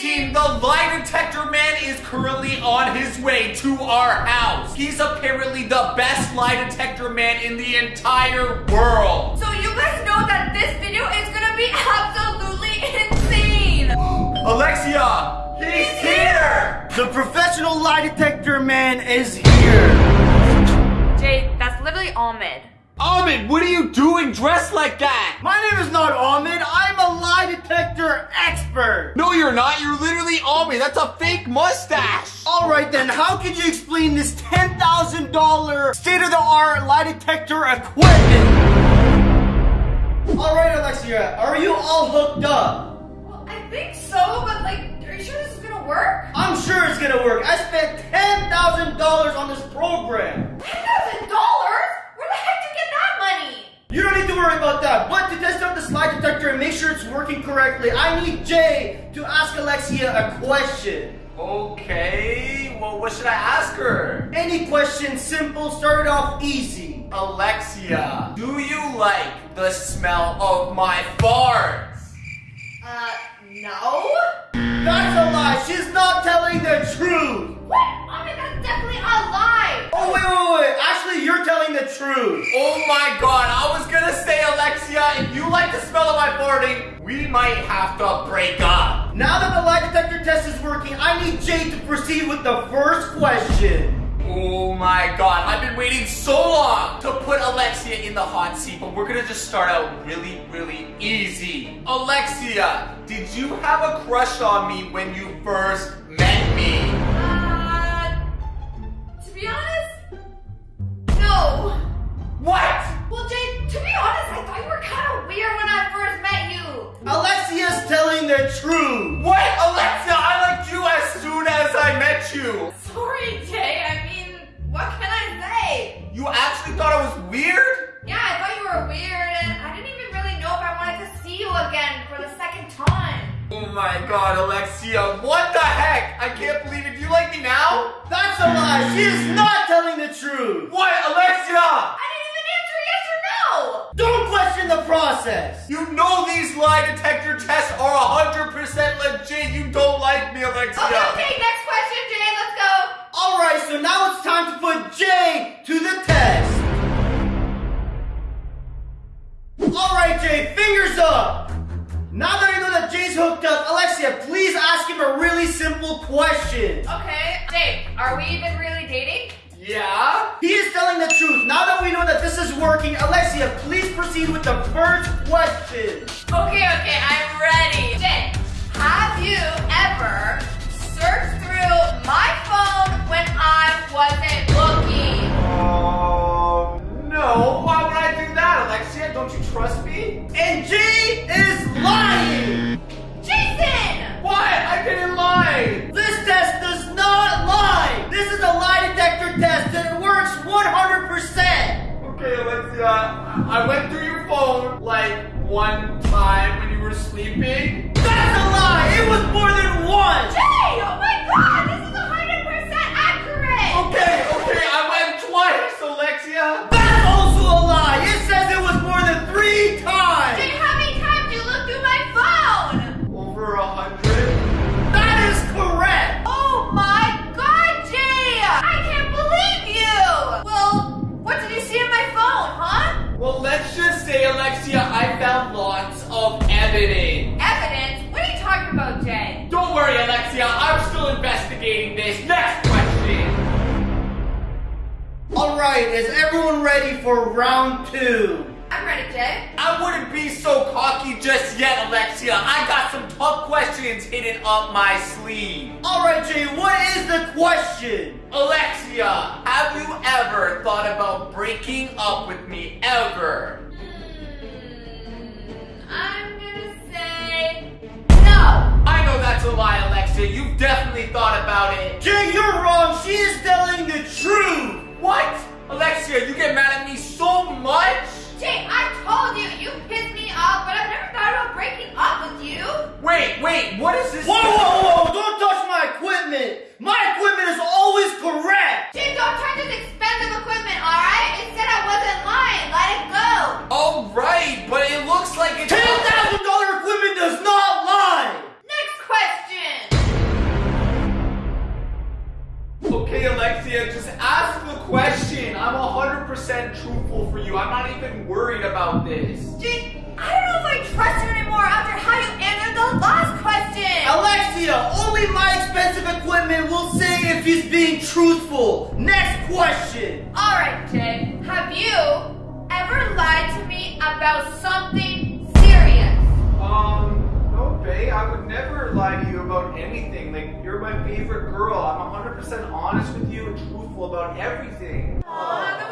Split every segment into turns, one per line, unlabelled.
team, the lie detector man is currently on his way to our house. He's apparently the best lie detector man in the entire world.
So you guys know that this video is gonna be absolutely insane.
Alexia, he's here!
The professional lie detector man is here.
Jay, that's literally Ahmed.
Ahmed, what are you doing dressed like that?
My name is not Ahmed. I'm a lie detector expert.
No, you're not. You're literally Ahmed. That's a fake mustache.
All right, then. How could you explain this $10,000 state-of-the-art lie detector equipment? All right, Alexia. Are you all hooked up?
Well, I think so, but like, are you sure this is gonna work?
I'm sure it's gonna work. I spent $10,000 on this program.
$10,000? You
don't need to worry about that. But to test out the slide detector and make sure it's working correctly, I need Jay to ask Alexia a question.
Okay, well, what should I ask her?
Any question, simple, start off easy.
Alexia, do you like the smell of my farts?
Uh, no?
That's a lie. She's not telling the truth.
What? Ahmed, that's definitely a lie.
Oh, wait, wait, wait. Actually, you're telling the truth.
Oh my god, I was gonna say, Alexia, if you like the smell of my farting, we might have to break up.
Now that the lie detector test is working, I need Jade to proceed with the first question.
Oh my god, I've been waiting so long to put Alexia in the hot seat, but we're gonna just start out really, really easy. Alexia, did you have a crush on me when you first met me?
Uh, to be honest, no.
What?
Well, Jay, to be honest, I thought you were kind of weird when I first met you.
Alexia's telling the truth.
What? Alexia, I liked you as soon as I met you.
Sorry, Jay. I mean, what can I say?
You actually thought I was weird?
Yeah, I thought you were weird, and I didn't even really know if I wanted to see you again for the second time.
Oh my god, Alexia, what the heck? I can't believe it. Do like me now?
That's a lie. She is not telling the truth.
What, Alexia?
I didn't even answer yes or no.
Don't question the process.
You know these lie detector tests are 100% legit. You don't like me, Alexia.
Okay, okay, next question, Jay.
Really simple question.
Okay, Jay, are we even really dating?
Yeah?
He is telling the truth. Now that we know that this is working, Alexia, please proceed with the first question.
Okay, okay, I'm ready. Jay, have you ever searched through my phone when I wasn't looking?
Um, no. Why would I do that, Alexia? Don't you trust me?
And Jay
Okay, Alexia, I I went through your phone like one time when you were sleeping.
That's a lie. It was more than one!
Jay! Oh my god, this is 100% accurate!
Okay, okay, I went twice, Alexia.
Right, is everyone ready for round two?
I'm ready, Jay.
I wouldn't be so cocky just yet, Alexia. I got some tough questions hidden up my sleeve.
All right, Jay, what is the question?
Alexia, have you ever thought about breaking up with me ever?
Hmm, I'm
Alexia, you get mad at me so much?
Jay, I told you, you pissed me off, but I've never thought about breaking up with you.
Wait, wait, what is this?
Whoa, whoa, whoa! Don't touch my equipment. My equipment is always correct.
Jay, don't try this expensive equipment, alright? It said I wasn't lying. Let it go.
All right, but it looks like it's you. I'm not even worried about this.
Jake, I don't know if I trust you anymore after how you answered the last question.
Alexia, only my expensive equipment will say if he's being truthful. Next question.
All right, Jay. Have you ever lied to me about something serious?
Um, no, bae, I would never lie to you about anything. Like, you're my favorite girl. I'm 100% honest with you and truthful about everything.
Aw,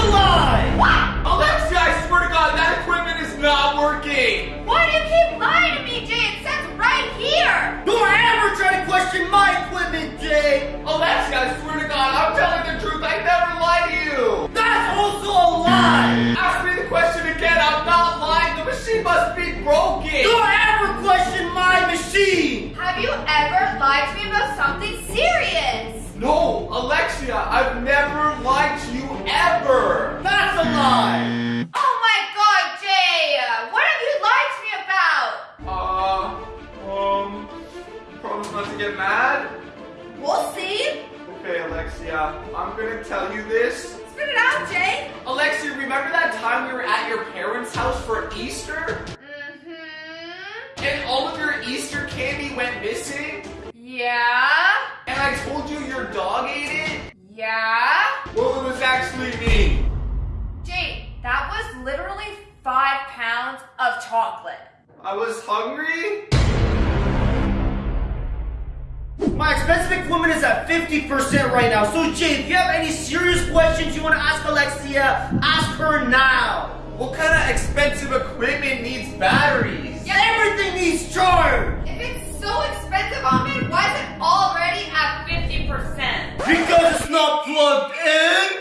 a lie!
Alexia, I swear to God, that equipment is not working.
Why do you keep lying to me, Jay? It says right here.
Don't ever try to question my equipment, Jay!
Alexia, I swear to God, I'm telling the truth. I never lie to you.
That's also a lie!
Ask me the question again. I'm not lying. The machine must be broken.
Don't ever question my machine!
Have you ever lied to me about something serious?
No, Alexia, I've never lied to you ever.
That's a lie!
Oh my god, Jay! What have you lied to me about?
Uh, um, promise not to get mad?
We'll see.
Okay, Alexia, I'm gonna tell you this.
Spit it out, Jay.
Alexia, remember that time we were at your parents' house for Easter?
Mm-hmm.
And all of your Easter candy went missing?
Yeah. Literally five pounds of chocolate.
I was hungry?
My expensive equipment is at 50% right now. So, Jay, if you have any serious questions you want to ask Alexia, ask her now.
What kind of expensive equipment needs batteries?
Yeah, Everything needs charge.
If it's so expensive, Ahmed, why is it already at 50%?
Because it's not plugged in.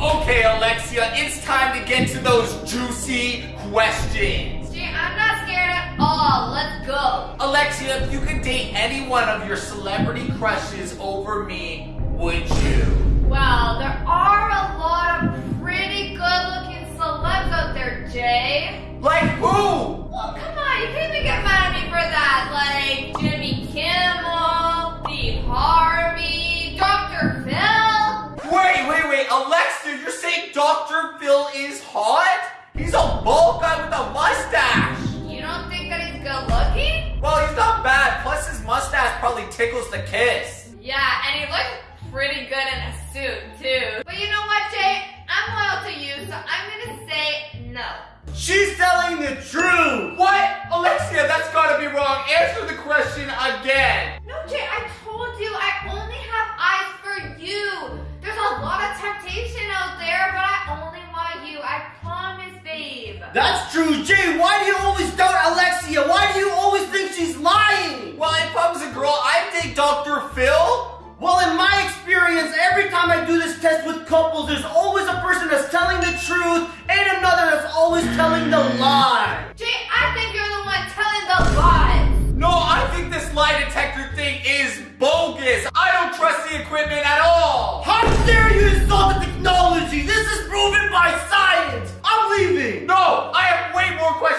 Okay, Alexia, it's time to get to those juicy questions.
Jay, I'm not scared at all. Let's go.
Alexia, if you could date any one of your celebrity crushes over me, would you?
Well, there are a lot of pretty good-looking celebs out there, Jay.
Like who?
Well, come on, you can't even get mad at me for that. Like Jimmy Kimmel, Steve Harvey, Dr. Phil.
Wait, wait, wait, Alexia, saying Dr. Phil is hot? He's a bald guy with a mustache.
You don't think that he's good looking?
Well, he's not bad. Plus, his mustache probably tickles the kiss.
Yeah, and he looks pretty good in a suit too. But you know what, Jay? I'm loyal to you, so I'm gonna say no.
She's telling the truth.
What? Alexia, that's gotta be wrong. Answer the question again.
That's true, Jay. Why do you always doubt Alexia? Why do you always think she's lying?
Well, if I was a girl, I'd date Dr. Phil.
Well, in my experience, every time I do this test with couples, there's always a person that's telling the truth and another that's always telling the lie.
Jay, I think you're the one telling the lies.
No, I think this lie detector thing is bogus. I don't trust the equipment at all.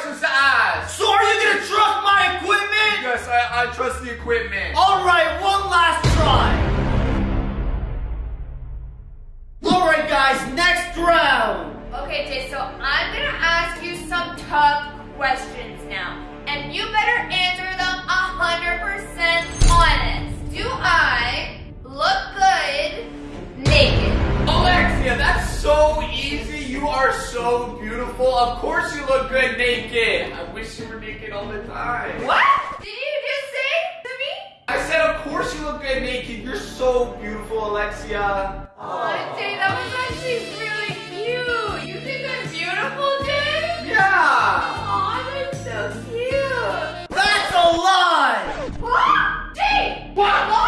Way questions to ask.
So are you gonna trust my equipment?
Yes, I, I trust the equipment.
All right, one last try. All right, guys, next round.
Okay, Jay, so I'm gonna ask you some tough questions
Of course you look good naked. I wish you were naked all the time.
What? Did you just say to me?
I said, of course you look good naked. You're so beautiful, Alexia.
Oh, Jay, that was actually really cute. You think I'm beautiful, Jay?
Yeah.
Aw, that's so cute.
That's a lie.
What? Jay!
What?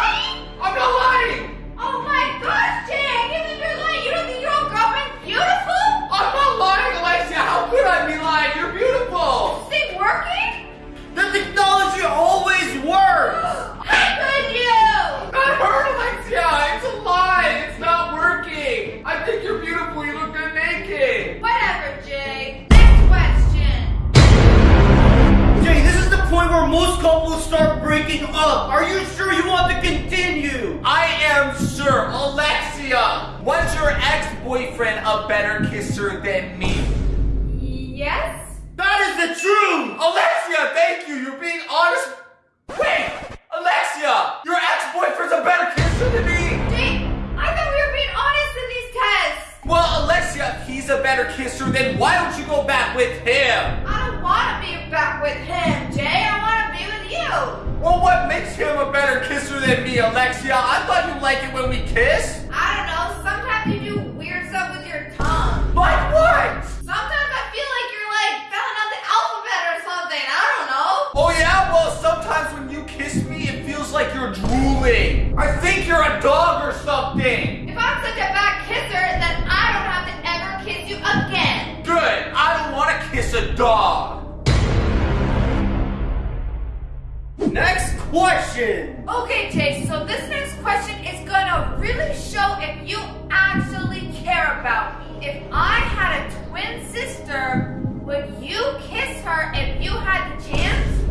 Your ex-boyfriend a better kisser than me?
Yes?
That is the truth!
Alexia, thank you. You're being honest. Wait, Alexia, your ex-boyfriend's a better kisser than me.
Jay, I thought we were being honest in these tests.
Well, Alexia, if he's a better kisser, then why don't you go back with him?
I don't want to be back with him, Jay. I want to be with you.
Well, what makes him a better kisser than me, Alexia? I thought you liked it when we kiss. A dog.
Next question!
Okay, Jay, so this next question is gonna really show if you actually care about me. If I had a twin sister, would you kiss her if you had the chance?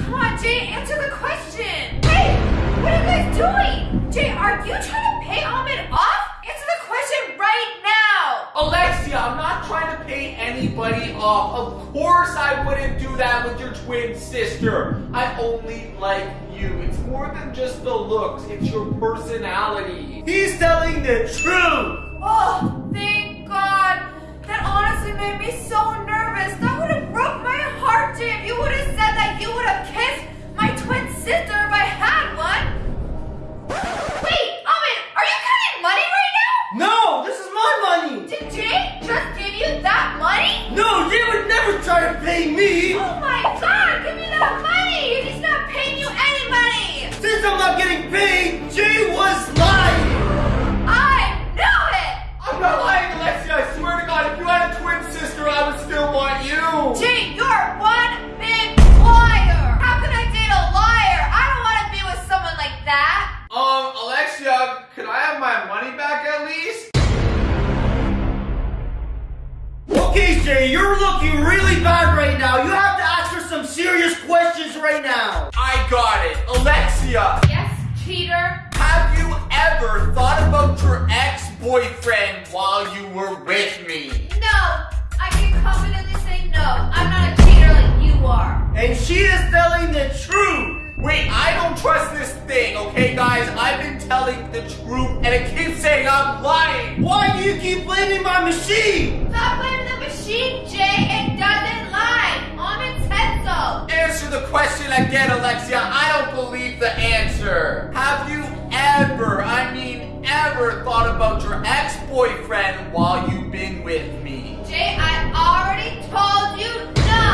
Come on, Jay, answer the question. Hey, what are you guys doing? Jay, are you trying to pay Ahmed off? Answer the question right now.
Alexia, I'm not trying to pay anybody off. Of course I wouldn't do that with your twin sister. I only like you. It's more than just the looks, it's your personality.
He's telling the truth!
Oh, thank God. That honestly made me so nervous. That would have broke my heart, Jay, if you would have said that you would have kissed my twin sister if I had one. Wait, Ahmed, are you counting money right now?
No, this is my money!
Did Jay just give you that money?
No, they would never try to pay me!
Oh my God, give me that money. He's not paying you any money.
Since I'm not getting paid, Jay was lying!
I knew it.
I'm not lying, Alexia. I swear to God, if you had a twin sister, I would still want you.
Jay, you're
Okay, you're looking really bad right now. You have to ask her some serious questions right now.
I got it. Alexia,
Yes, cheater.
have you ever thought about your ex-boyfriend while you were with me?
No, I can confidently say no. I'm not a cheater like you are.
And she is telling the truth.
Wait, I don't trust this thing, okay, guys? I've been telling the truth, and it keeps saying I'm lying.
Why do you keep blaming my machine?
Stop blaming machine, It doesn't lie. Ahmed said so.
Answer the question again, Alexia. I don't believe the answer. Have you ever, I mean ever, thought about your ex-boyfriend while you've been with me?
Jay, I already told you no.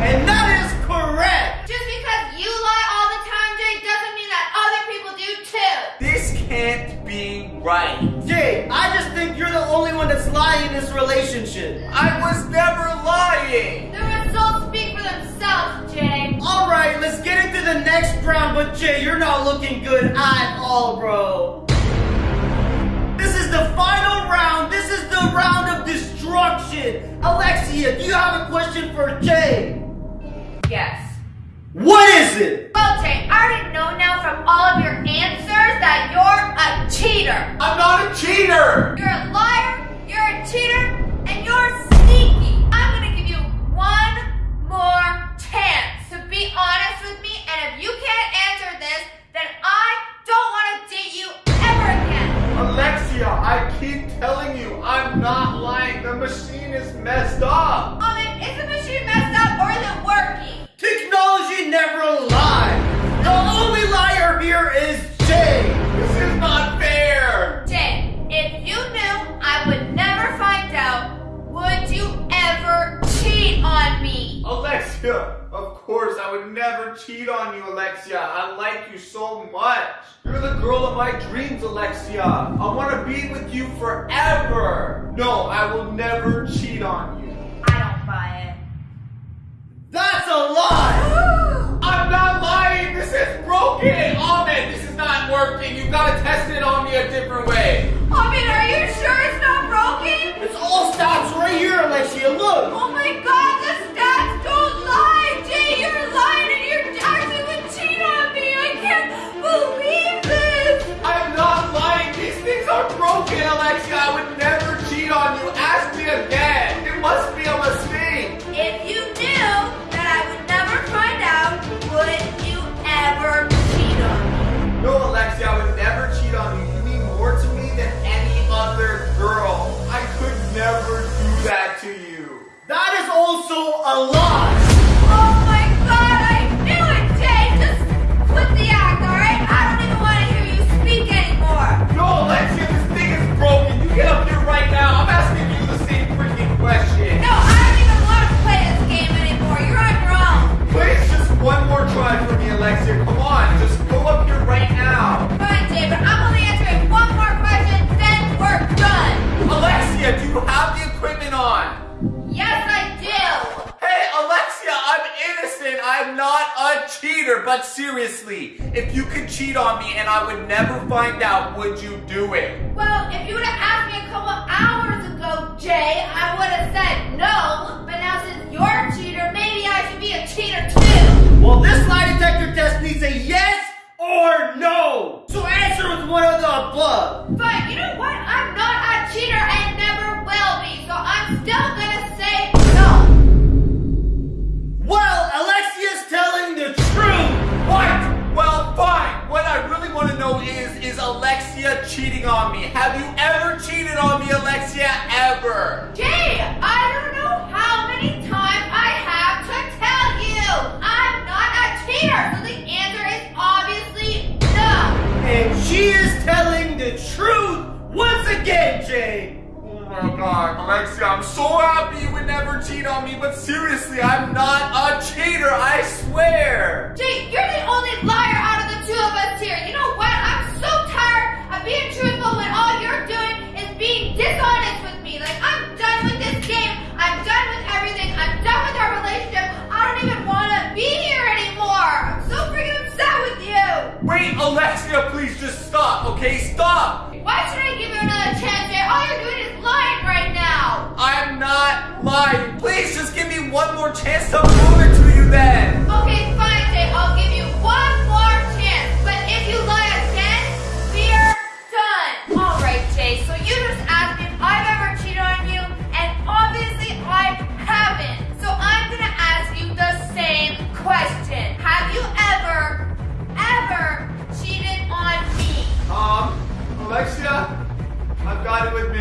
And that is correct.
Just because you lie all the time, Jay, doesn't mean that other people do too.
This can't be right.
Jay, I just think you're the only one that's lying in this relationship.
I was never lying.
The results speak for themselves, Jay.
All right, let's get into the next round. But Jay, you're not looking good at all, bro. This is the final round. This is the round of destruction. Alexia, do you have a question for Jay?
Yes.
What is it?
Well, Jay, I already know now from all of your answers that you're a cheater.
I'm not a cheater.
You're a liar, you're a cheater, and you're sneaky. I'm gonna give you one more chance to be honest with me, and if you can't answer this, then I don't wanna date you ever again.
Alexia, I keep telling you, I'm not lying. The machine is messed up. Alexia, of course, I would never cheat on you, Alexia. I like you so much. You're the girl of my dreams, Alexia. I want to be with you forever. No, I will never cheat on you.
I don't buy it.
That's a lie.
I'm not never do that to you. That is also a
lie. You have the equipment
on. Yes, I do. Hey, Alexia,
I'm innocent. I'm not a cheater.
But seriously, if you could cheat on me and I would never find out, would you do it?
Well, if you would have asked me a couple hours ago, Jay, I would have said no. But now since you're a cheater, maybe I should be a cheater too.
Well, this lie detector test needs a yes or no. So answer with one of the above.
But you know what? I'm not a cheater and still gonna say no.
Well, Alexia's telling the truth.
What? Well, fine. What I really want to know is, is Alexia cheating on me? Have you ever cheated on me, Alexia? Ever?
Jay, I don't know so
happy you would never cheat on me, but seriously, I'm not a cheater, I swear!
Jake, you're the only liar out of the two of us here. You know what? I'm so tired of being truthful when all you're doing is being dishonest with me. Like, I'm done with this game. I'm done with everything. I'm done with our relationship. I don't even want to be here anymore. I'm so freaking upset with you.
Wait, Alexia, please just stop, okay? Stop!
Why should I give you another chance, Jay? All you're doing is lying right now.
I'm not lying. Please just give me one more chance to prove it to you then.
Okay, fine, Jay. I'll give you one more chance. But if you lie again, we're done. All right, Jay. So you just asked me if I've ever cheated on you, and obviously I haven't. So I'm gonna ask you the same question. Have you ever, ever cheated on me?
Um, Alexia, I've got
it with I've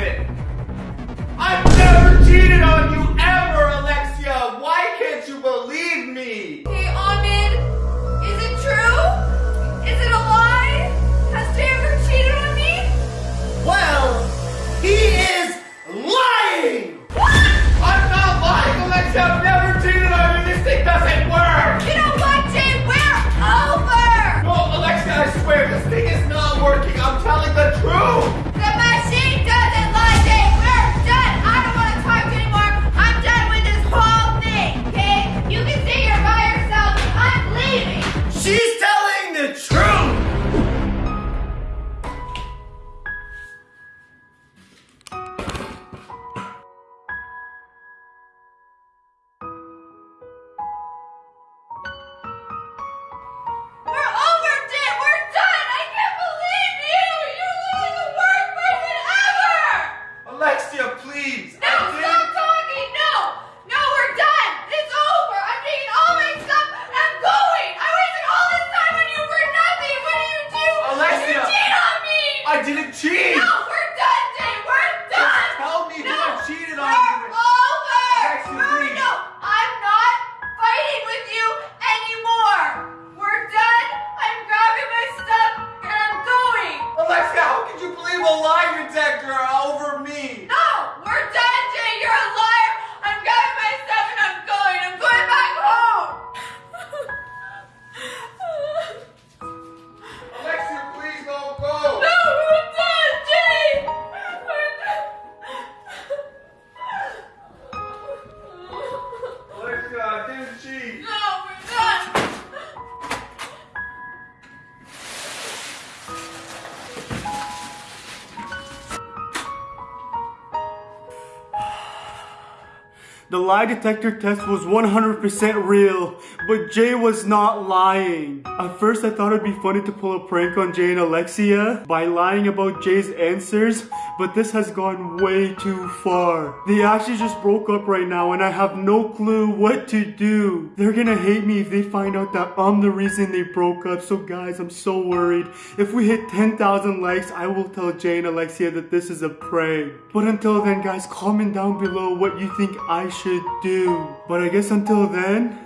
The lie detector test was 100% real, but Jay was not lying. At first, I thought it'd be funny to pull a prank on Jay and Alexia by lying about Jay's answers, but this has gone way too far. They actually just broke up right now, and I have no clue what to do. They're gonna hate me if they find out that I'm the reason they broke up, so guys, I'm so worried. If we hit 10,000 likes, I will tell Jay and Alexia that this is a prank. But until then, guys, comment down below what you think I should do. But I guess until then,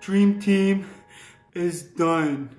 Dream Team is done.